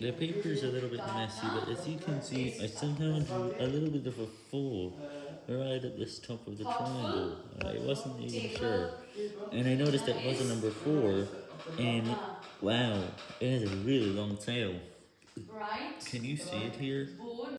The paper is a little bit messy, but as you can see, I somehow drew a little bit of a four right at this top of the triangle. I wasn't even sure. And I noticed it was a number 4, and wow, it has a really long tail. Can you see it here?